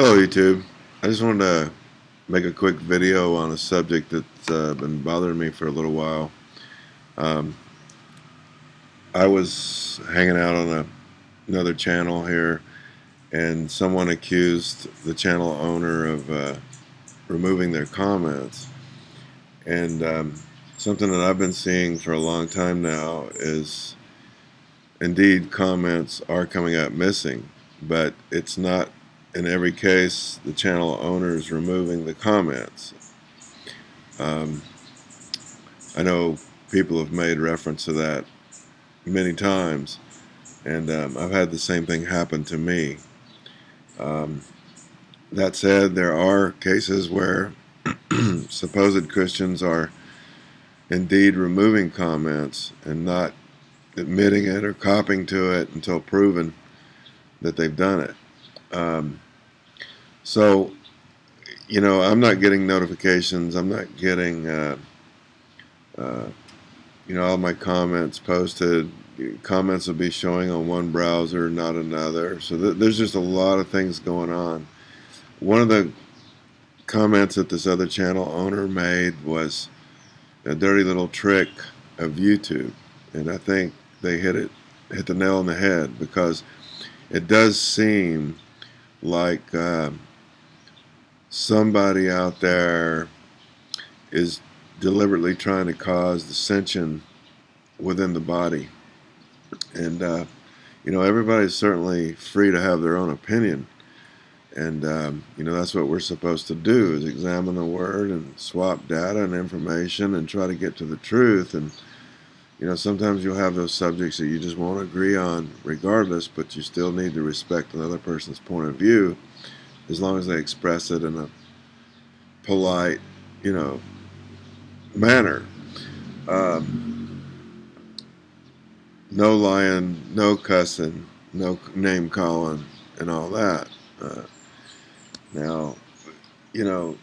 Hello YouTube. I just wanted to make a quick video on a subject that's uh, been bothering me for a little while. Um, I was hanging out on a, another channel here and someone accused the channel owner of uh, removing their comments and um, something that I've been seeing for a long time now is indeed comments are coming up missing but it's not in every case, the channel owner is removing the comments. Um, I know people have made reference to that many times, and um, I've had the same thing happen to me. Um, that said, there are cases where supposed Christians are indeed removing comments and not admitting it or copying to it until proven that they've done it. Um, so, you know, I'm not getting notifications. I'm not getting, uh, uh, you know, all my comments posted. Comments will be showing on one browser, not another. So th there's just a lot of things going on. One of the comments that this other channel owner made was a dirty little trick of YouTube, and I think they hit it, hit the nail on the head because it does seem like uh, somebody out there is deliberately trying to cause dissension within the body. And, uh, you know, everybody's certainly free to have their own opinion. And, um, you know, that's what we're supposed to do is examine the Word and swap data and information and try to get to the truth. And, you know, sometimes you'll have those subjects that you just won't agree on regardless, but you still need to respect another person's point of view as long as they express it in a polite, you know, manner. Um, no lying, no cussing, no name calling, and all that. Uh, now, you know,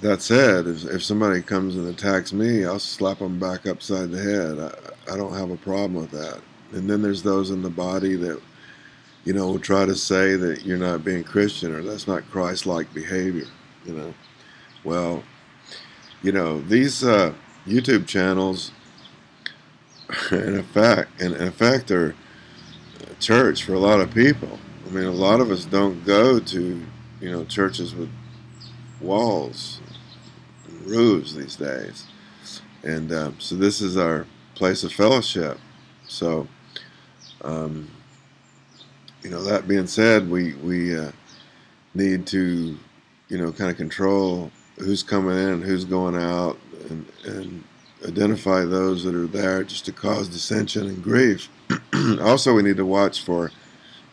that said, if, if somebody comes and attacks me, I'll slap them back upside the head. I, I don't have a problem with that. And then there's those in the body that, you know, try to say that you're not being Christian or that's not Christ-like behavior, you know. Well, you know, these uh, YouTube channels, in effect, in effect, are church for a lot of people. I mean, a lot of us don't go to, you know, churches with walls and roofs these days. And um, so this is our place of fellowship. So, um, you know, that being said, we, we uh, need to, you know, kind of control who's coming in, who's going out, and, and identify those that are there just to cause dissension and grief. also, we need to watch for,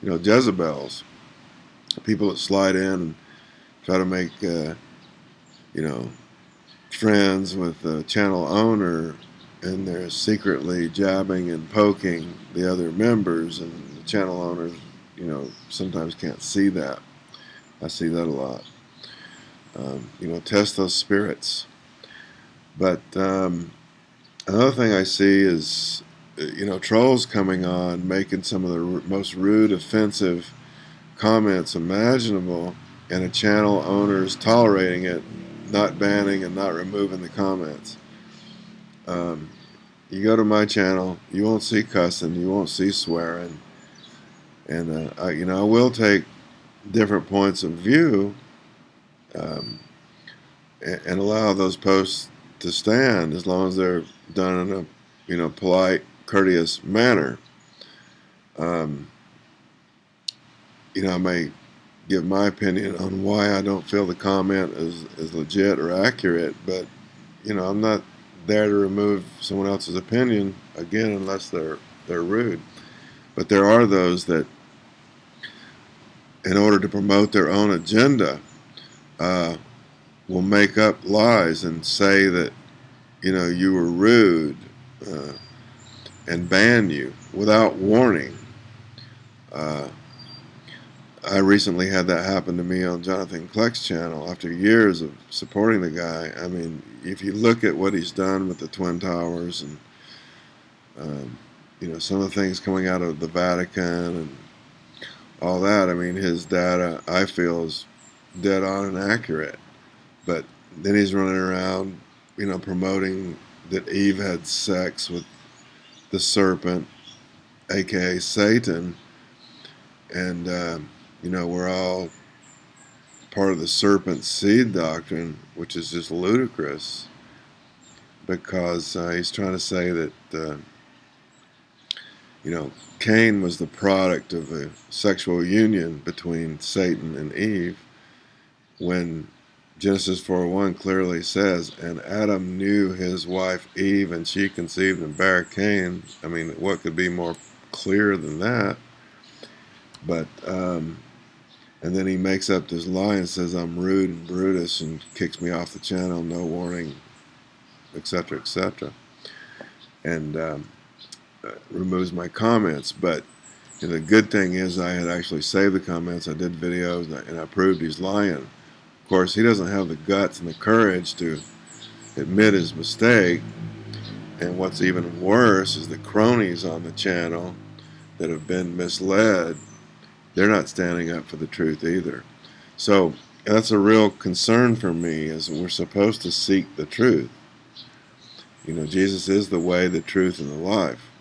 you know, Jezebels, people that slide in and try to make, uh, you know, friends with the channel owner, and they're secretly jabbing and poking the other members, and the channel owners, you know, sometimes can't see that. I see that a lot. Um, you know, test those spirits. But um, another thing I see is, you know, trolls coming on, making some of the most rude, offensive comments imaginable, and a channel owner's tolerating it, not banning and not removing the comments. Um, you go to my channel, you won't see cussing, you won't see swearing, and uh, I, you know I will take different points of view um, and, and, allow those posts to stand as long as they're done in a you know polite, courteous manner. Um, you know, I may give my opinion on why I don't feel the comment is, is legit or accurate, but you know, I'm not there to remove someone else's opinion again unless they're they're rude. But there are those that, in order to promote their own agenda, uh, will make up lies and say that you know you were rude uh, and ban you without warning. Uh, I recently had that happen to me on Jonathan Kleck's channel after years of supporting the guy. I mean, if you look at what he's done with the Twin Towers and um, you know some of the things coming out of the Vatican and all that. I mean, his data I feel is dead on and accurate, but then he's running around, you know, promoting that Eve had sex with the serpent, aka Satan, and uh, you know we're all part of the serpent seed doctrine, which is just ludicrous because uh, he's trying to say that uh, you know Cain was the product of a sexual union between Satan and Eve when Genesis 4:1 clearly says, and Adam knew his wife Eve, and she conceived and bare Cain. I mean, what could be more clear than that? But, um, and then he makes up this lie and says, I'm rude and Brutus, and kicks me off the channel, no warning, etc., etc. And um, Uh, removes my comments. But the good thing is I had actually saved the comments, I did videos, and I, and I proved he's lying. Of course, he doesn't have the guts and the courage to admit his mistake. And what's even worse is the cronies on the channel that have been misled, they're not standing up for the truth either. So that's a real concern for me is we're supposed to seek the truth. You know, Jesus is the way, the truth, and the life.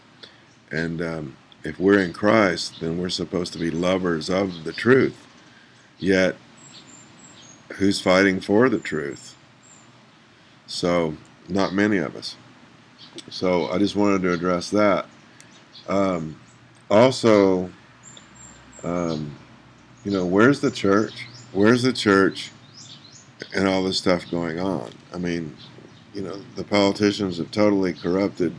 And um, if we're in Christ, then we're supposed to be lovers of the truth. Yet who's fighting for the truth. So, not many of us. So, I just wanted to address that. Um, also, um, you know, where's the church? Where's the church and all this stuff going on? I mean, you know, the politicians have totally corrupted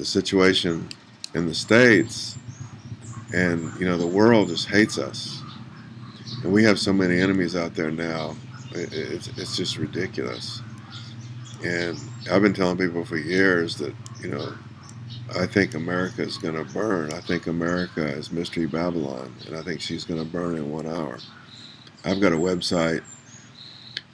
the situation in the states, and, you know, the world just hates us and we have so many enemies out there now. It's, it's just ridiculous. And I've been telling people for years that, you know, I think America is going to burn. I think America is Mystery Babylon, and I think she's going to burn in one hour. I've got a website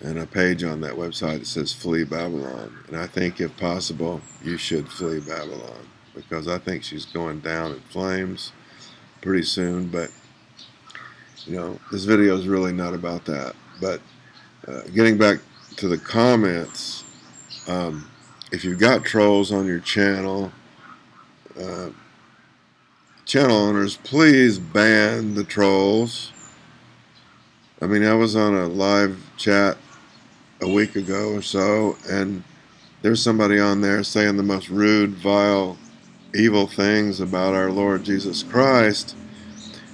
and a page on that website that says Flee Babylon. And I think, if possible, you should flee Babylon because I think she's going down in flames pretty soon. But you know, this video is really not about that. But uh, getting back to the comments, um, if you've got trolls on your channel, uh, channel owners, please ban the trolls. I mean, I was on a live chat a week ago or so, and there's somebody on there saying the most rude, vile, evil things about our Lord Jesus Christ,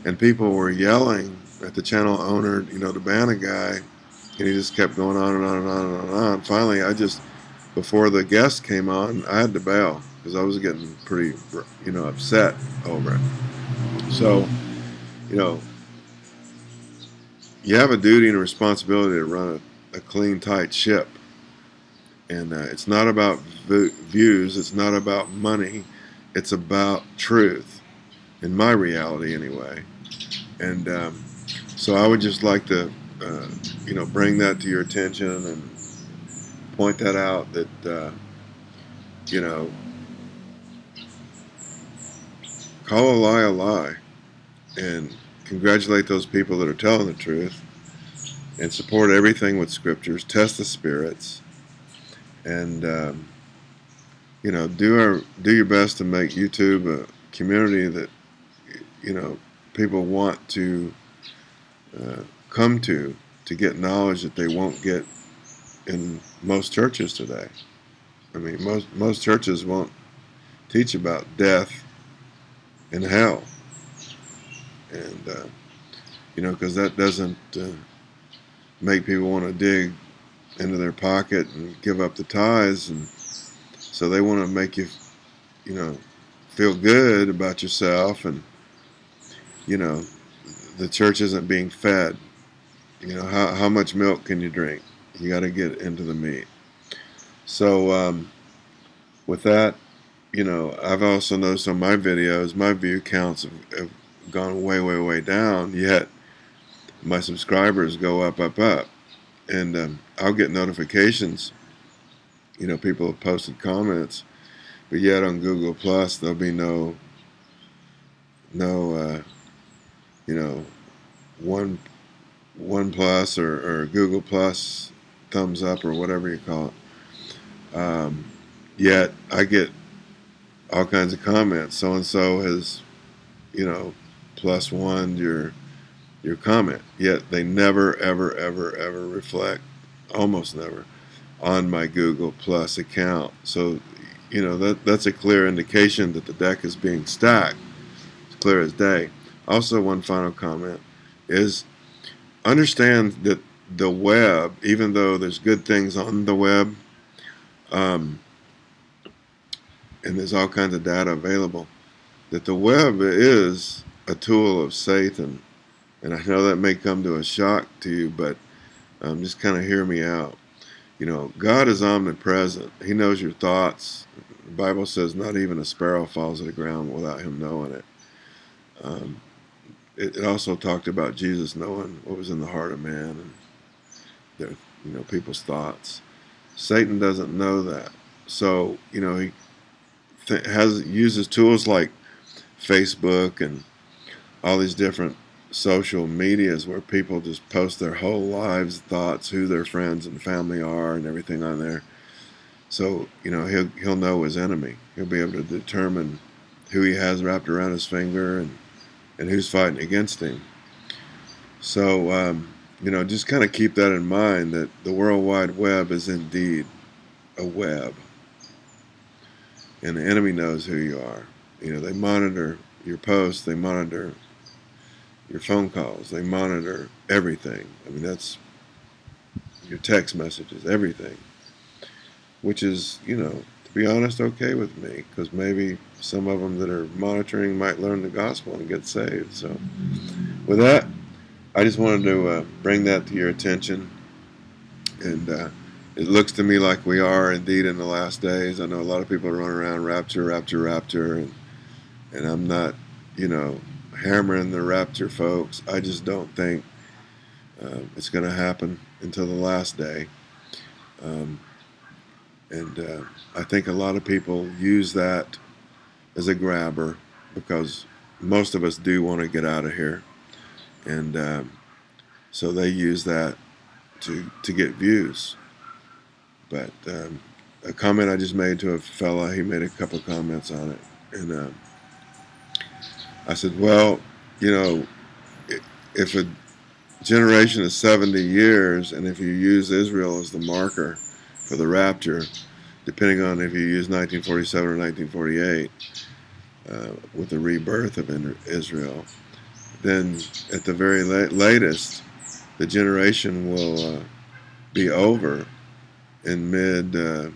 and people were yelling at the channel owner, you know, to ban a guy, and he just kept going on and on and on and on. And on. Finally, I just, before the guest came on, I had to bail because I was getting pretty, you know, upset over it. So, you know, you have a duty and a responsibility to run a, a clean, tight ship. And uh, it's not about views, it's not about money, it's about truth, in my reality anyway. And um, so I would just like to, uh, you know, bring that to your attention and point that out that, uh, you know, call a lie a lie and congratulate those people that are telling the truth and support everything with scriptures, test the spirits, and, um, you know, do, our, do your best to make YouTube a community that, you know, people want to uh, come to to get knowledge that they won't get in most churches today. I mean, most most churches won't teach about death and hell, and uh, you know, because that doesn't uh, make people want to dig into their pocket and give up the tithes, and so they want to make you, you know, feel good about yourself, and you know, the church isn't being fed. You know, how, how much milk can you drink? You got to get into the meat. So, um, with that, you know, I've also noticed on my videos, my view counts have, have gone way, way, way down, yet my subscribers go up, up, up. And um, I'll get notifications. You know, people have posted comments, but yet on Google Plus, there'll be no, no, uh, you know, one one plus or, or Google plus thumbs up or whatever you call it. Um, yet I get all kinds of comments. So and so has, you know, plus one your your comment. Yet they never, ever, ever, ever reflect, almost never, on my Google Plus account. So, you know, that that's a clear indication that the deck is being stacked. It's clear as day. Also, one final comment is understand that the web, even though there's good things on the web, um, and there's all kinds of data available, that the web is a tool of Satan. And I know that may come to a shock to you, but um, just kind of hear me out. You know, God is omnipresent. He knows your thoughts. The Bible says not even a sparrow falls to the ground without him knowing it. Um, it, it, also talked about Jesus knowing what was in the heart of man and their, you know, people's thoughts. Satan doesn't know that. So, you know, he has uses tools like Facebook and all these different social medias where people just post their whole lives, thoughts, who their friends and family are, and everything on there. So you know he'll he'll know his enemy. He'll be able to determine who he has wrapped around his finger and and who's fighting against him. So um, you know just kind of keep that in mind that the World Wide Web is indeed a web, and the enemy knows who you are. You know they monitor your posts, they monitor your phone calls. They monitor everything. I mean, that's your text messages, everything. Which is, you know, to be honest, okay with me because maybe some of them that are monitoring might learn the gospel and get saved. So, with that, I just wanted to uh, bring that to your attention. And uh, it looks to me like we are indeed in the last days. I know a lot of people running around rapture, rapture, rapture, and and I'm not, you know, hammering the rapture, folks. I just don't think uh, it's going to happen until the last day. Um, and uh, I think a lot of people use that as a grabber because most of us do want to get out of here. And um, so they use that to, to get views. But um, a comment I just made to a fella, he made a couple comments on it. And uh, I said, well, you know, if a generation is 70 years, and if you use Israel as the marker for the rapture, depending on if you use 1947 or 1948, uh, with the rebirth of Israel, then at the very la latest, the generation will uh, be over in mid uh,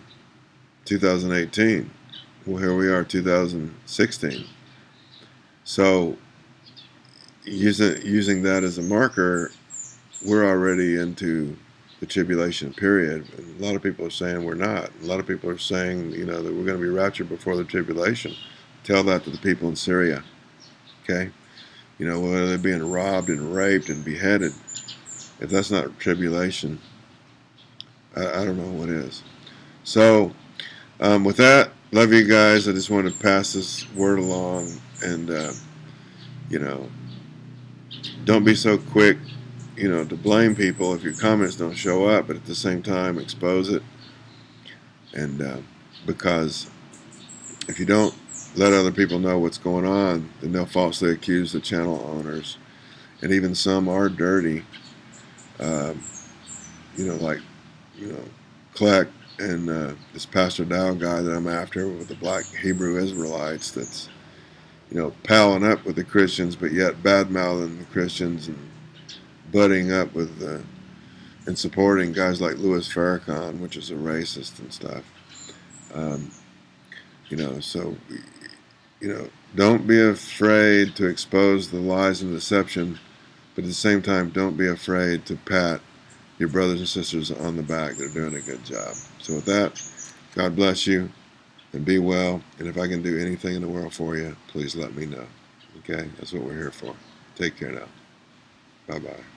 2018. Well, here we are, 2016. So using using that as a marker, we're already into the tribulation period. A lot of people are saying we're not. A lot of people are saying, you know, that we're going to be raptured before the tribulation. Tell that to the people in Syria. Okay? You know, whether they're being robbed and raped and beheaded. If that's not tribulation, I, I don't know what is. So, um, with that, love you guys. I just want to pass this word along and uh, you know don't be so quick you know to blame people if your comments don't show up but at the same time expose it. And uh, because if you don't let other people know what's going on then they'll falsely accuse the channel owners. And even some are dirty um, you know like you know Kleck and uh, this Pastor Dow guy that I'm after with the black Hebrew Israelites that's you know, palling up with the Christians, but yet bad mouthing the Christians and butting up with uh, and supporting guys like Louis Farrakhan, which is a racist and stuff. Um, you know, so you know, don't be afraid to expose the lies and deception, but at the same time, don't be afraid to pat your brothers and sisters on the back. They're doing a good job. So with that, God bless you and be well. And if I can do anything in the world for you, please let me know. Okay? That's what we're here for. Take care now. Bye bye.